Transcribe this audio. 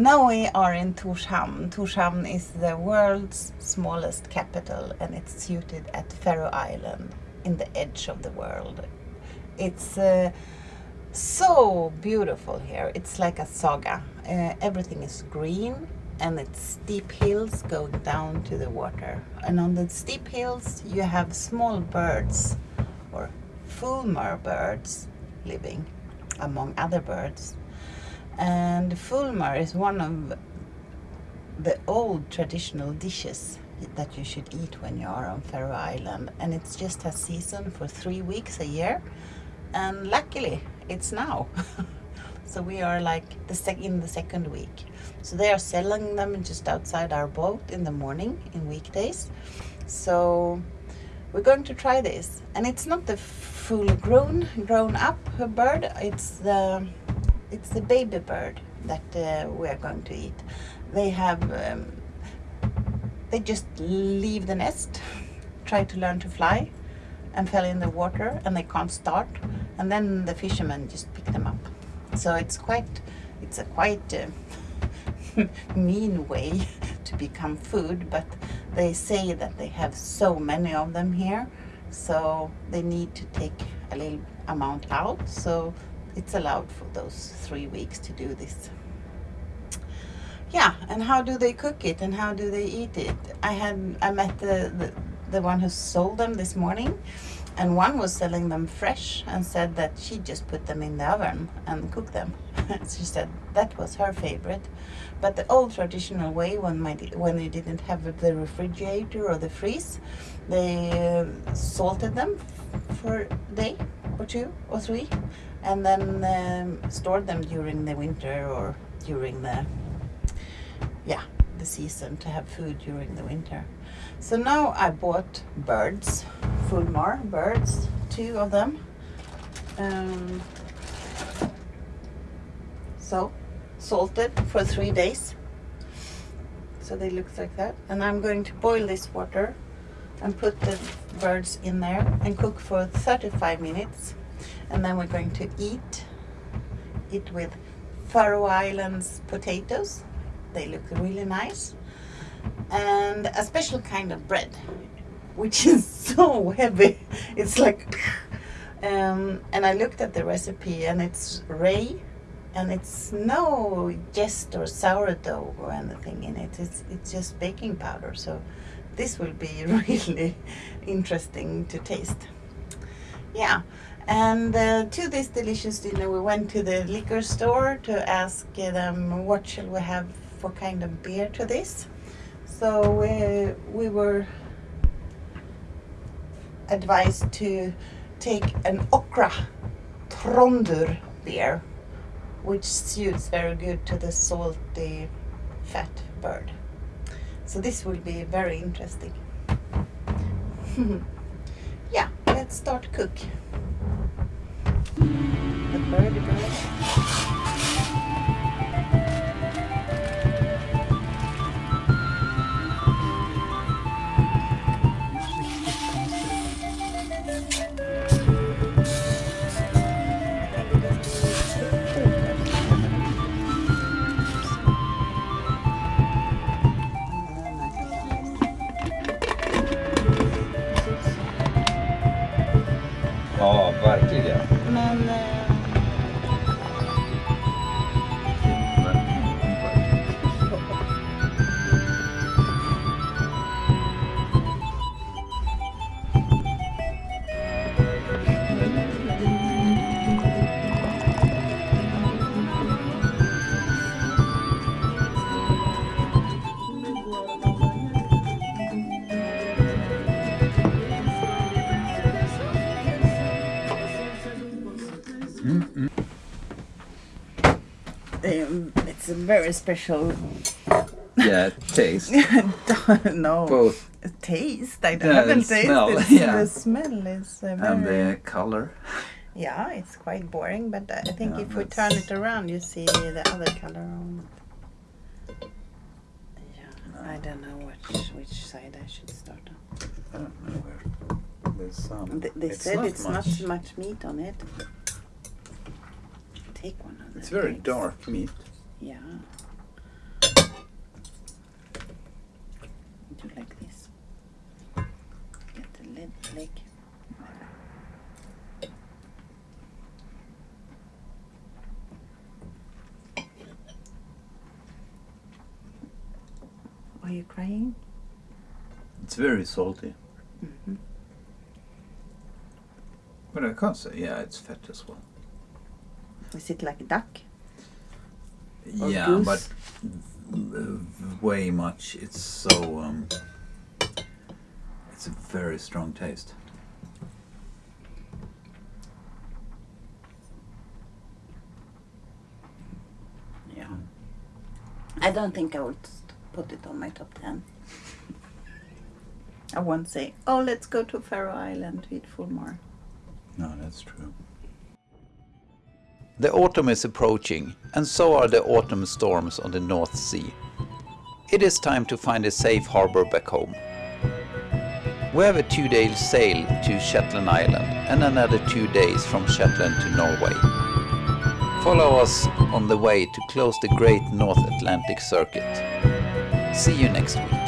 now we are in Torshavn. Torshavn is the world's smallest capital and it's situated at Faroe Island in the edge of the world. It's uh, so beautiful here. It's like a saga. Uh, everything is green and it's steep hills going down to the water. And on the steep hills you have small birds or fulmar birds living among other birds and fulmar is one of the old traditional dishes that you should eat when you are on Faroe Island. And it's just a season for three weeks a year. And luckily it's now. So we are like the sec in the second week. So they are selling them just outside our boat in the morning in weekdays. So we're going to try this. And it's not the full grown grown up bird. It's the it's the baby bird that uh, we are going to eat. They have, um, they just leave the nest, try to learn to fly and fell in the water and they can't start and then the fishermen just pick them up. So it's quite, it's a quite uh, mean way to become food but they say that they have so many of them here so they need to take a little amount out so it's allowed for those three weeks to do this. Yeah and how do they cook it and how do they eat it? I had i met the, the the one who sold them this morning and one was selling them fresh and said that she just put them in the oven and cooked them. She said that was her favorite but the old traditional way when my when they didn't have the refrigerator or the freeze they uh, salted them for a day or two or three and then um, stored them during the winter or during the yeah the season to have food during the winter. So now I bought birds food fulmar birds two of them. Um, so salted for three days. So they look like that. And I'm going to boil this water and put the birds in there and cook for 35 minutes and then we're going to eat it with Faroe Islands potatoes. They look really nice. And a special kind of bread which is so heavy. It's like um, and I looked at the recipe and it's ray and it's no jest or sourdough or anything in it. It's, it's just baking powder. So this will be really interesting to taste yeah and uh, to this delicious dinner we went to the liquor store to ask them what shall we have for kind of beer to this. So we, we were advised to take an Okra Trondur beer which suits very good to the salty fat bird. So this will be very interesting. yeah, let's start cook. The bird bird. Ja, verkligen. Men eh, a very special Yeah, taste. no Both. taste. I Yeah, haven't the tasted smell, it. yeah. The smell is uh, And the color. Yeah, it's quite boring, but I think Yeah, if we turn it around, you see the other color on it. Yeah, I don't know which which side I should start on. I don't know where there's some. They, they It's said not it's much. not much meat on it. Take one of It's very eggs. dark meat yeah. Do like this. Get the lid. leg are you crying? It's very salty. Mm -hmm. but I can't say yeah it's fat as well. Is it like a duck? Or yeah, goose? but way much. It's so, um, it's a very strong taste. Yeah. I don't think I would put it on my top 10. I won't say, oh, let's go to Faroe Island to eat Fulmar. No, that's true. The autumn is approaching, and so are the autumn storms on the North Sea. It is time to find a safe harbor back home. We have a two-day sail to Shetland Island and another two days from Shetland to Norway. Follow us on the way to close the Great North Atlantic Circuit. See you next week.